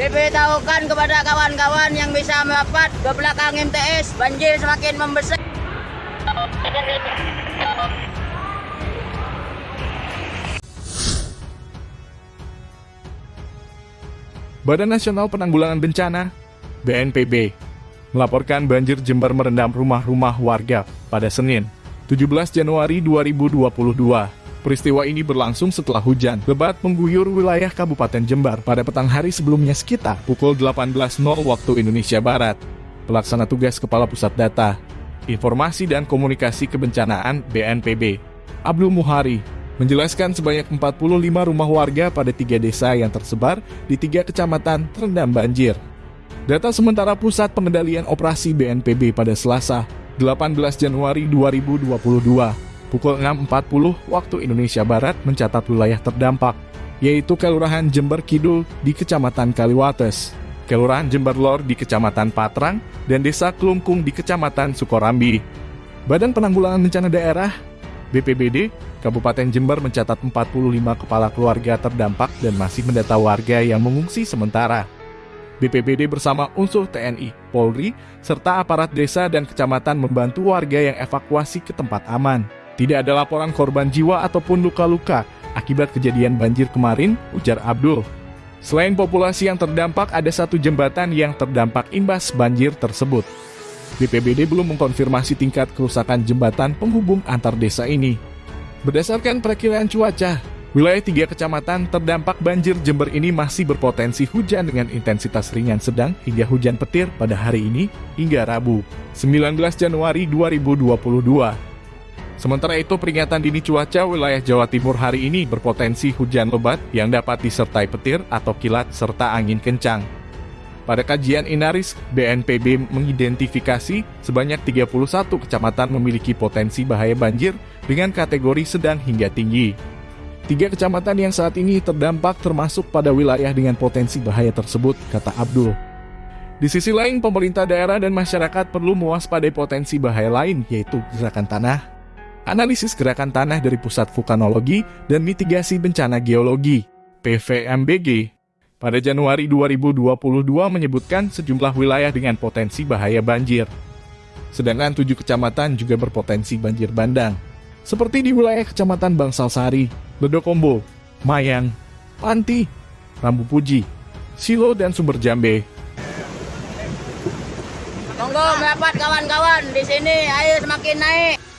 Diberitahukan kepada kawan-kawan yang bisa merapat ke belakang MTS, banjir semakin membesar. Badan Nasional Penanggulangan Bencana (BNPB) melaporkan banjir Jember merendam rumah-rumah warga pada Senin, 17 Januari 2022. Peristiwa ini berlangsung setelah hujan lebat mengguyur wilayah Kabupaten Jember pada petang hari sebelumnya sekitar pukul 18.00 waktu Indonesia Barat. Pelaksana tugas Kepala Pusat Data, Informasi dan Komunikasi Kebencanaan BNPB, Abdul Muhari, menjelaskan sebanyak 45 rumah warga pada tiga desa yang tersebar di tiga kecamatan terendam banjir. Data sementara Pusat Pengendalian Operasi BNPB pada Selasa, 18 Januari 2022, pukul 6.40 waktu Indonesia Barat mencatat wilayah terdampak, yaitu Kelurahan Jember Kidul di Kecamatan Kaliwates, Kelurahan Jember Lor di Kecamatan Patrang, dan Desa Kelungkung di Kecamatan Sukorambi. Badan Penanggulangan Bencana Daerah BPBD Kabupaten Jember mencatat 45 kepala keluarga terdampak dan masih mendata warga yang mengungsi sementara. BPBD bersama unsur TNI, Polri, serta aparat desa dan kecamatan membantu warga yang evakuasi ke tempat aman. Tidak ada laporan korban jiwa ataupun luka-luka akibat kejadian banjir kemarin, ujar Abdul. Selain populasi yang terdampak, ada satu jembatan yang terdampak imbas banjir tersebut. BPBD belum mengkonfirmasi tingkat kerusakan jembatan penghubung antar desa ini. Berdasarkan perkiraan cuaca, wilayah tiga kecamatan terdampak banjir Jember ini masih berpotensi hujan dengan intensitas ringan sedang hingga hujan petir pada hari ini hingga Rabu, 19 Januari 2022. Sementara itu, peringatan dini cuaca wilayah Jawa Timur hari ini berpotensi hujan lebat yang dapat disertai petir atau kilat serta angin kencang. Pada kajian Inaris, BNPB mengidentifikasi sebanyak 31 kecamatan memiliki potensi bahaya banjir dengan kategori sedang hingga tinggi. Tiga kecamatan yang saat ini terdampak termasuk pada wilayah dengan potensi bahaya tersebut, kata Abdul. Di sisi lain, pemerintah daerah dan masyarakat perlu mewaspadai potensi bahaya lain, yaitu gerakan tanah, analisis gerakan tanah dari Pusat Vulkanologi dan Mitigasi Bencana Geologi, PVMBG, pada Januari 2022 menyebutkan sejumlah wilayah dengan potensi bahaya banjir. Sedangkan tujuh kecamatan juga berpotensi banjir bandang, seperti di wilayah Kecamatan Bangsal Sari, Ledokombo, Mayang, Panti, Rambu Puji, Silo, dan Sumber Jambe. Monggo kawan-kawan di sini air semakin naik.